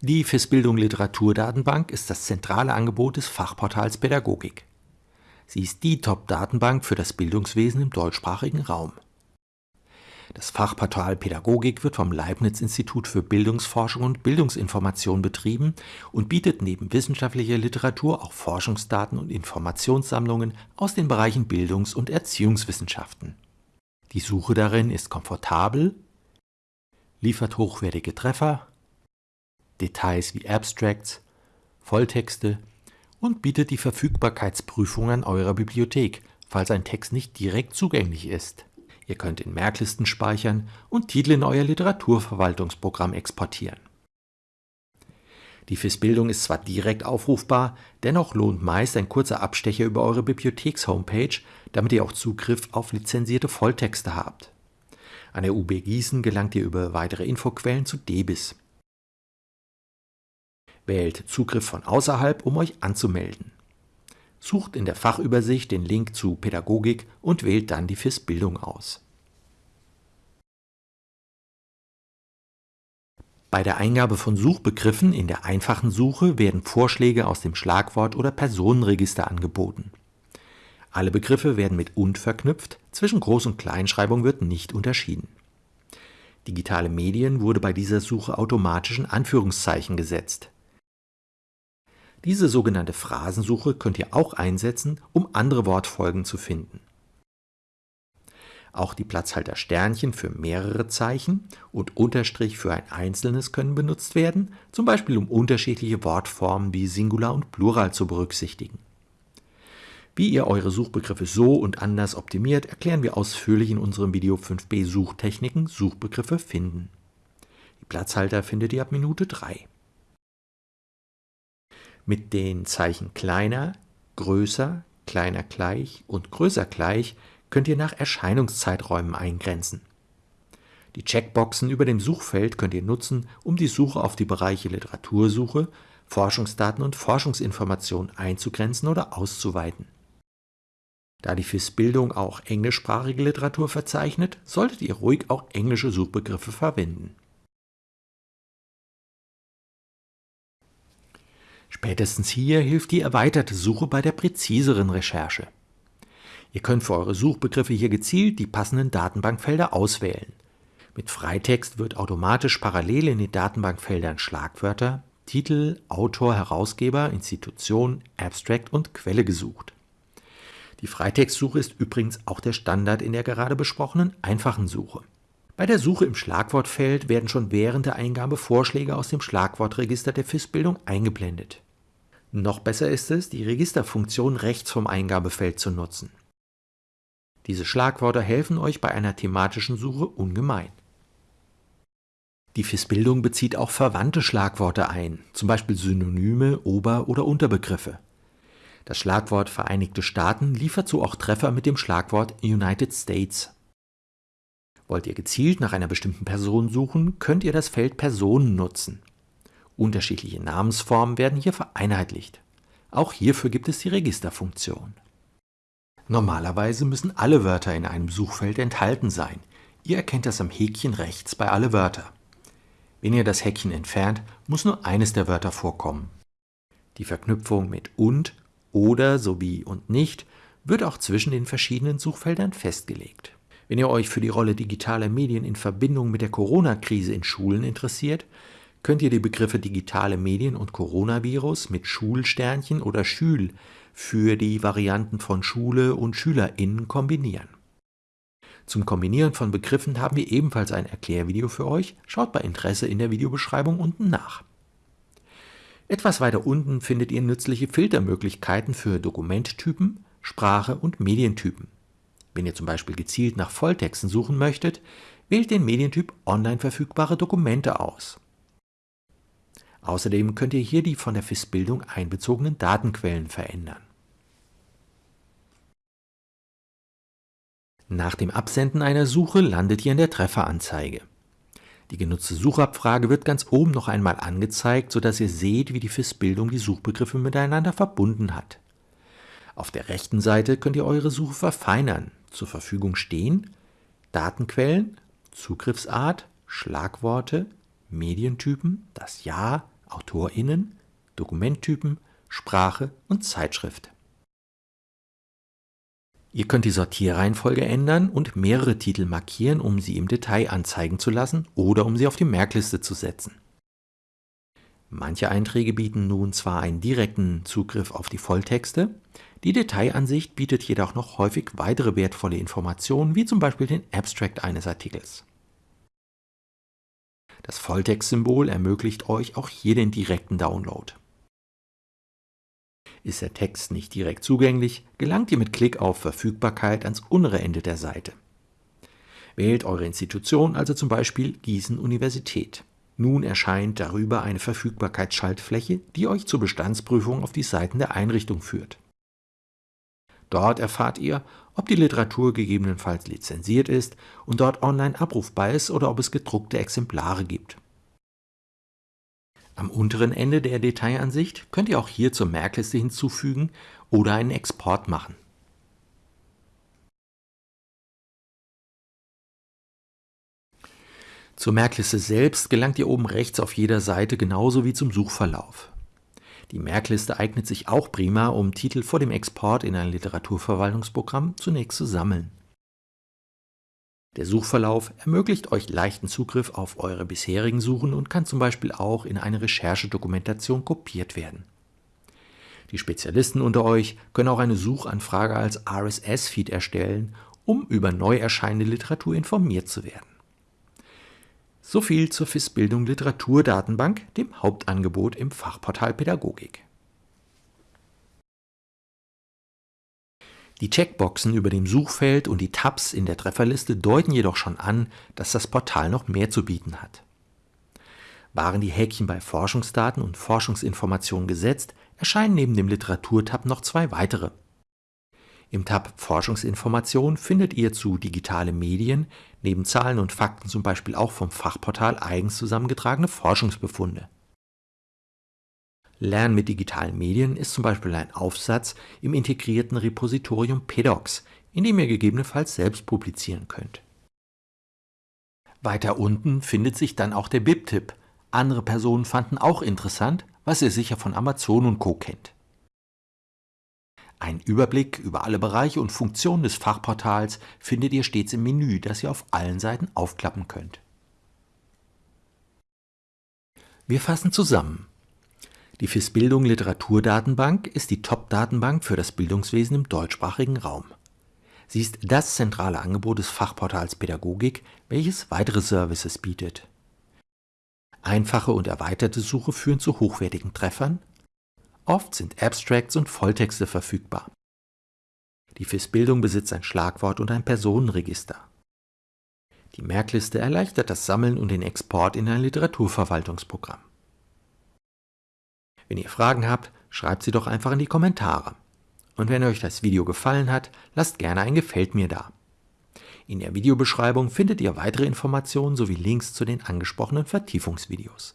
Die FIS-Bildung Literaturdatenbank ist das zentrale Angebot des Fachportals Pädagogik. Sie ist die Top-Datenbank für das Bildungswesen im deutschsprachigen Raum. Das Fachportal Pädagogik wird vom Leibniz-Institut für Bildungsforschung und Bildungsinformation betrieben und bietet neben wissenschaftlicher Literatur auch Forschungsdaten und Informationssammlungen aus den Bereichen Bildungs- und Erziehungswissenschaften. Die Suche darin ist komfortabel, liefert hochwertige Treffer Details wie Abstracts, Volltexte und bietet die Verfügbarkeitsprüfung an eurer Bibliothek, falls ein Text nicht direkt zugänglich ist. Ihr könnt in Merklisten speichern und Titel in euer Literaturverwaltungsprogramm exportieren. Die FIS-Bildung ist zwar direkt aufrufbar, dennoch lohnt meist ein kurzer Abstecher über eure Bibliotheks-Homepage, damit ihr auch Zugriff auf lizenzierte Volltexte habt. An der UB Gießen gelangt ihr über weitere Infoquellen zu DEBIS. Wählt Zugriff von außerhalb, um euch anzumelden. Sucht in der Fachübersicht den Link zu Pädagogik und wählt dann die FIS Bildung aus. Bei der Eingabe von Suchbegriffen in der einfachen Suche werden Vorschläge aus dem Schlagwort- oder Personenregister angeboten. Alle Begriffe werden mit und verknüpft, zwischen Groß- und Kleinschreibung wird nicht unterschieden. Digitale Medien wurde bei dieser Suche automatisch in Anführungszeichen gesetzt. Diese sogenannte Phrasensuche könnt ihr auch einsetzen, um andere Wortfolgen zu finden. Auch die Platzhalter Sternchen für mehrere Zeichen und Unterstrich für ein einzelnes können benutzt werden, zum Beispiel um unterschiedliche Wortformen wie Singular und Plural zu berücksichtigen. Wie ihr eure Suchbegriffe so und anders optimiert, erklären wir ausführlich in unserem Video 5b Suchtechniken Suchbegriffe finden. Die Platzhalter findet ihr ab Minute 3. Mit den Zeichen kleiner, größer, kleiner gleich und größer gleich könnt ihr nach Erscheinungszeiträumen eingrenzen. Die Checkboxen über dem Suchfeld könnt ihr nutzen, um die Suche auf die Bereiche Literatursuche, Forschungsdaten und Forschungsinformationen einzugrenzen oder auszuweiten. Da die FIS-Bildung auch englischsprachige Literatur verzeichnet, solltet ihr ruhig auch englische Suchbegriffe verwenden. Spätestens hier hilft die erweiterte Suche bei der präziseren Recherche. Ihr könnt für eure Suchbegriffe hier gezielt die passenden Datenbankfelder auswählen. Mit Freitext wird automatisch parallel in den Datenbankfeldern Schlagwörter, Titel, Autor, Herausgeber, Institution, Abstract und Quelle gesucht. Die Freitextsuche ist übrigens auch der Standard in der gerade besprochenen einfachen Suche. Bei der Suche im Schlagwortfeld werden schon während der Eingabe Vorschläge aus dem Schlagwortregister der FIS-Bildung eingeblendet. Noch besser ist es, die Registerfunktion rechts vom Eingabefeld zu nutzen. Diese Schlagworte helfen euch bei einer thematischen Suche ungemein. Die FIS-Bildung bezieht auch verwandte Schlagworte ein, zum Beispiel Synonyme, Ober- oder Unterbegriffe. Das Schlagwort Vereinigte Staaten liefert so auch Treffer mit dem Schlagwort United States. Wollt ihr gezielt nach einer bestimmten Person suchen, könnt ihr das Feld Personen nutzen. Unterschiedliche Namensformen werden hier vereinheitlicht. Auch hierfür gibt es die Registerfunktion. Normalerweise müssen alle Wörter in einem Suchfeld enthalten sein. Ihr erkennt das am Häkchen rechts bei alle Wörter. Wenn ihr das Häkchen entfernt, muss nur eines der Wörter vorkommen. Die Verknüpfung mit und, oder sowie und nicht wird auch zwischen den verschiedenen Suchfeldern festgelegt. Wenn ihr euch für die Rolle digitaler Medien in Verbindung mit der Corona-Krise in Schulen interessiert, könnt ihr die Begriffe digitale Medien und Coronavirus mit Schulsternchen oder Schül für die Varianten von Schule und SchülerInnen kombinieren. Zum Kombinieren von Begriffen haben wir ebenfalls ein Erklärvideo für euch. Schaut bei Interesse in der Videobeschreibung unten nach. Etwas weiter unten findet ihr nützliche Filtermöglichkeiten für Dokumenttypen, Sprache und Medientypen. Wenn ihr zum Beispiel gezielt nach Volltexten suchen möchtet, wählt den Medientyp Online verfügbare Dokumente aus. Außerdem könnt ihr hier die von der FIS-Bildung einbezogenen Datenquellen verändern. Nach dem Absenden einer Suche landet ihr in der Trefferanzeige. Die genutzte Suchabfrage wird ganz oben noch einmal angezeigt, sodass ihr seht, wie die FIS-Bildung die Suchbegriffe miteinander verbunden hat. Auf der rechten Seite könnt ihr eure Suche verfeinern. Zur Verfügung stehen Datenquellen, Zugriffsart, Schlagworte, Medientypen, das Ja, AutorInnen, Dokumenttypen, Sprache und Zeitschrift. Ihr könnt die Sortierreihenfolge ändern und mehrere Titel markieren, um sie im Detail anzeigen zu lassen oder um sie auf die Merkliste zu setzen. Manche Einträge bieten nun zwar einen direkten Zugriff auf die Volltexte, die Detailansicht bietet jedoch noch häufig weitere wertvolle Informationen, wie zum Beispiel den Abstract eines Artikels. Das Volltextsymbol ermöglicht euch auch hier den direkten Download. Ist der Text nicht direkt zugänglich, gelangt ihr mit Klick auf Verfügbarkeit ans untere Ende der Seite. Wählt eure Institution, also zum Beispiel Gießen Universität. Nun erscheint darüber eine Verfügbarkeitsschaltfläche, die euch zur Bestandsprüfung auf die Seiten der Einrichtung führt. Dort erfahrt ihr, ob die Literatur gegebenenfalls lizenziert ist und dort online abrufbar ist oder ob es gedruckte Exemplare gibt. Am unteren Ende der Detailansicht könnt ihr auch hier zur Merkliste hinzufügen oder einen Export machen. Zur Merkliste selbst gelangt ihr oben rechts auf jeder Seite genauso wie zum Suchverlauf. Die Merkliste eignet sich auch prima, um Titel vor dem Export in ein Literaturverwaltungsprogramm zunächst zu sammeln. Der Suchverlauf ermöglicht euch leichten Zugriff auf eure bisherigen Suchen und kann zum Beispiel auch in eine Recherchedokumentation kopiert werden. Die Spezialisten unter euch können auch eine Suchanfrage als RSS-Feed erstellen, um über neu erscheinende Literatur informiert zu werden. So viel zur FIS-Bildung Literaturdatenbank, dem Hauptangebot im Fachportal Pädagogik. Die Checkboxen über dem Suchfeld und die Tabs in der Trefferliste deuten jedoch schon an, dass das Portal noch mehr zu bieten hat. Waren die Häkchen bei Forschungsdaten und Forschungsinformationen gesetzt, erscheinen neben dem Literaturtab noch zwei weitere im Tab Forschungsinformation findet ihr zu digitale Medien neben Zahlen und Fakten zum Beispiel auch vom Fachportal eigens zusammengetragene Forschungsbefunde. Lernen mit digitalen Medien ist zum Beispiel ein Aufsatz im integrierten Repositorium PEDOX, in dem ihr gegebenenfalls selbst publizieren könnt. Weiter unten findet sich dann auch der BIP-Tipp. Andere Personen fanden auch interessant, was ihr sicher von Amazon und Co. kennt. Ein Überblick über alle Bereiche und Funktionen des Fachportals findet ihr stets im Menü, das ihr auf allen Seiten aufklappen könnt. Wir fassen zusammen. Die FIS Bildung Literaturdatenbank ist die Top-Datenbank für das Bildungswesen im deutschsprachigen Raum. Sie ist das zentrale Angebot des Fachportals Pädagogik, welches weitere Services bietet. Einfache und erweiterte Suche führen zu hochwertigen Treffern, Oft sind Abstracts und Volltexte verfügbar. Die FIS-Bildung besitzt ein Schlagwort und ein Personenregister. Die Merkliste erleichtert das Sammeln und den Export in ein Literaturverwaltungsprogramm. Wenn ihr Fragen habt, schreibt sie doch einfach in die Kommentare. Und wenn euch das Video gefallen hat, lasst gerne ein Gefällt mir da. In der Videobeschreibung findet ihr weitere Informationen sowie Links zu den angesprochenen Vertiefungsvideos.